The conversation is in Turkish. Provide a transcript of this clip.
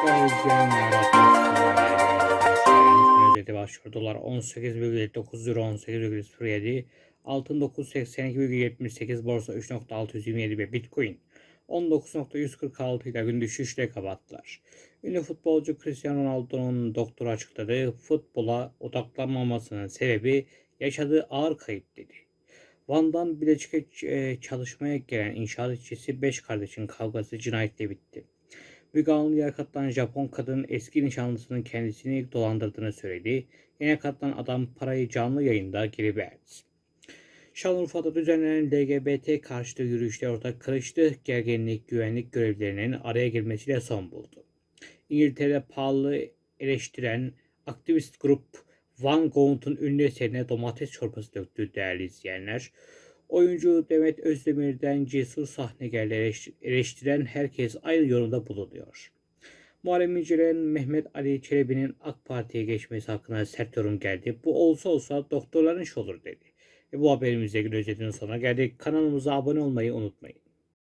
izleyenler Özeti başlıyor. Dolar 18,79 euro 18,07 Altın 982,78 Borsa 3.627 ve Bitcoin 19.146 ile gün düşüşle kapattılar. Ünlü futbolcu Cristiano Ronaldo'nun doktoru açıkladığı futbola odaklanmamasının sebebi yaşadığı ağır kayıp dedi. Van'dan Bilecik'e e, çalışmaya gelen inşaat işçisi 5 kardeşin kavgası cinayetle bitti. Müge Anlı'ya katılan Japon kadın eski nişanlısının kendisini dolandırdığını söyledi. Yine katılan adam parayı canlı yayında geri verdi. Şanlıurfa'da düzenlenen LGBT karşıtı yürüyüşler ortak karıştı. Gerginlik güvenlik görevlilerinin araya girmesiyle son buldu. İngiltere'de pahalı eleştiren aktivist grup Van Gogh'un ünlü eserine domates çorbası döktü değerli izleyenler. Oyuncu Demet Özdemir'den cesur sahnegerle eleş- eleştiren herkes aynı yorumda bulunuyor. Muharrem İnce'den Mehmet Ali Çelebi'nin AK Parti'ye geçmesi hakkında sert yorum geldi. Bu olsa olsa doktorların işi olur dedi. Ve bu haberimizde özetinin sonuna geldik. Kanalımıza abone olmayı unutmayın.